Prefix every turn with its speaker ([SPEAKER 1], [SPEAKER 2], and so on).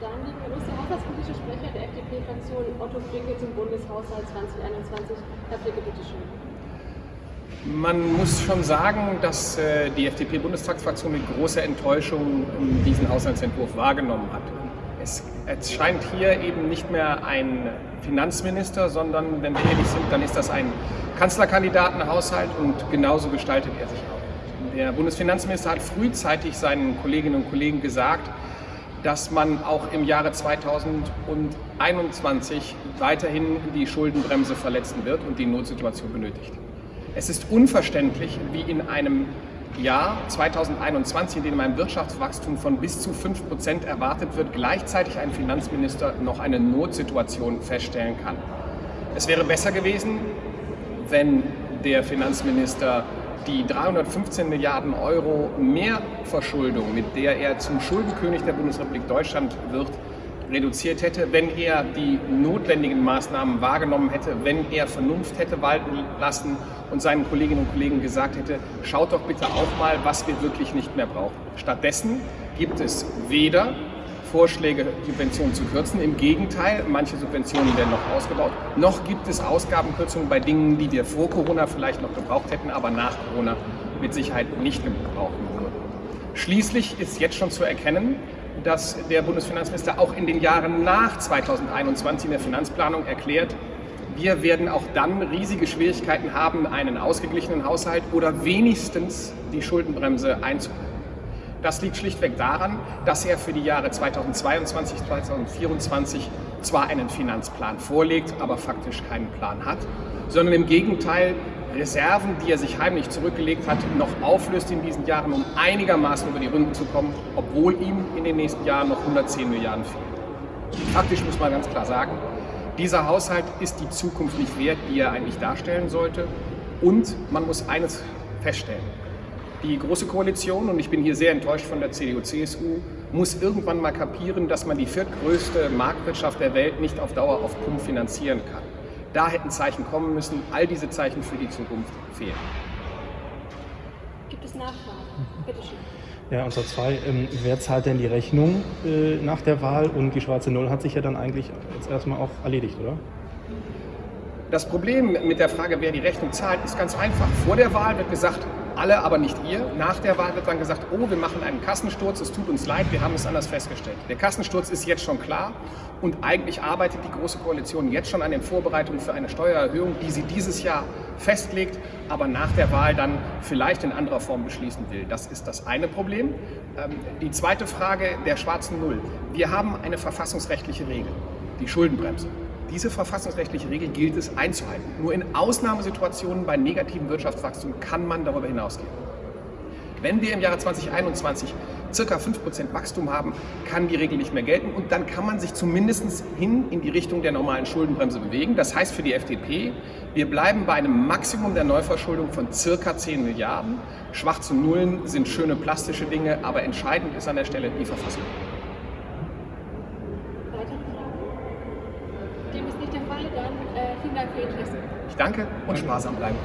[SPEAKER 1] Dann los. Der haushaltspolitische Sprecher der FDP-Fraktion Otto Fricke zum Bundeshaushalt 2021. Herr Fricke, bitteschön.
[SPEAKER 2] Man muss schon sagen, dass äh, die FDP-Bundestagsfraktion mit großer Enttäuschung diesen Haushaltsentwurf wahrgenommen hat. Es, es, scheint hier eben nicht mehr ein Finanzminister, sondern, wenn wir ehrlich sind, dann ist das ein Kanzlerkandidatenhaushalt und genauso gestaltet er sich auch. Der Bundesfinanzminister hat frühzeitig seinen Kolleginnen und Kollegen gesagt, dass man auch im Jahre 2021 weiterhin die Schuldenbremse verletzen wird und die Notsituation benötigt. Es ist unverständlich, wie in einem Jahr 2021, in dem ein Wirtschaftswachstum von bis zu 5 Prozent erwartet wird, gleichzeitig ein Finanzminister noch eine Notsituation feststellen kann. Es wäre besser gewesen, wenn der Finanzminister die 315 Milliarden Euro Mehrverschuldung, mit der er zum Schuldenkönig der Bundesrepublik Deutschland wird, reduziert hätte, wenn er die notwendigen Maßnahmen wahrgenommen hätte, wenn er Vernunft hätte walten lassen und seinen Kolleginnen und Kollegen gesagt hätte, schaut doch bitte auch mal, was wir wirklich nicht mehr brauchen. Stattdessen gibt es weder Vorschläge, Subventionen zu kürzen. Im Gegenteil, manche Subventionen werden noch ausgebaut. Noch gibt es Ausgabenkürzungen bei Dingen, die wir vor Corona vielleicht noch gebraucht hätten, aber nach Corona mit Sicherheit nicht gebrauchen würden. Schließlich ist jetzt schon zu erkennen, dass der Bundesfinanzminister auch in den Jahren nach 2021 in der Finanzplanung erklärt, wir werden auch dann riesige Schwierigkeiten haben, einen ausgeglichenen Haushalt oder wenigstens die Schuldenbremse einzuhalten. Das liegt schlichtweg daran, dass er für die Jahre 2022, 2024 zwar einen Finanzplan vorlegt, aber faktisch keinen Plan hat, sondern im Gegenteil Reserven, die er sich heimlich zurückgelegt hat, noch auflöst in diesen Jahren, um einigermaßen über die Runden zu kommen, obwohl ihm in den nächsten Jahren noch 110 Milliarden fehlen. Faktisch muss man ganz klar sagen, dieser Haushalt ist die Zukunft nicht wert, die er eigentlich darstellen sollte. Und man muss eines feststellen. Die Große Koalition, und ich bin hier sehr enttäuscht von der CDU-CSU, muss irgendwann mal kapieren, dass man die viertgrößte Marktwirtschaft der Welt nicht auf Dauer auf Pump finanzieren kann. Da hätten Zeichen kommen müssen. All diese Zeichen für die Zukunft fehlen.
[SPEAKER 1] Gibt es Nachfragen? Bitte schön.
[SPEAKER 3] Ja, und zwar zwei. Ähm, wer zahlt denn die Rechnung äh, nach der Wahl? Und die schwarze Null hat sich ja dann eigentlich jetzt erstmal auch erledigt, oder?
[SPEAKER 2] Das Problem mit der Frage, wer die Rechnung zahlt, ist ganz einfach. Vor der Wahl wird gesagt, alle, aber nicht ihr. Nach der Wahl wird dann gesagt, oh, wir machen einen Kassensturz, es tut uns leid, wir haben es anders festgestellt. Der Kassensturz ist jetzt schon klar und eigentlich arbeitet die Große Koalition jetzt schon an den Vorbereitungen für eine Steuererhöhung, die sie dieses Jahr festlegt, aber nach der Wahl dann vielleicht in anderer Form beschließen will. Das ist das eine Problem. Ähm, die zweite Frage der schwarzen Null. Wir haben eine verfassungsrechtliche Regel, die Schuldenbremse. Diese verfassungsrechtliche Regel gilt es einzuhalten. Nur in Ausnahmesituationen bei negativem Wirtschaftswachstum kann man darüber hinausgehen. Wenn wir im Jahre 2021 circa 5% Wachstum haben, kann die Regel nicht mehr gelten und dann kann man sich zumindest hin in die Richtung der normalen Schuldenbremse bewegen. Das heißt für die FDP, wir bleiben bei einem Maximum der Neuverschuldung von circa 10 Milliarden. Schwarze Nullen sind schöne plastische Dinge, aber entscheidend ist an der Stelle die Verfassung.
[SPEAKER 1] Dem ist nicht der Fall, dann äh, vielen Dank für Ihr Interesse.
[SPEAKER 2] Ich danke und sparsam bleiben.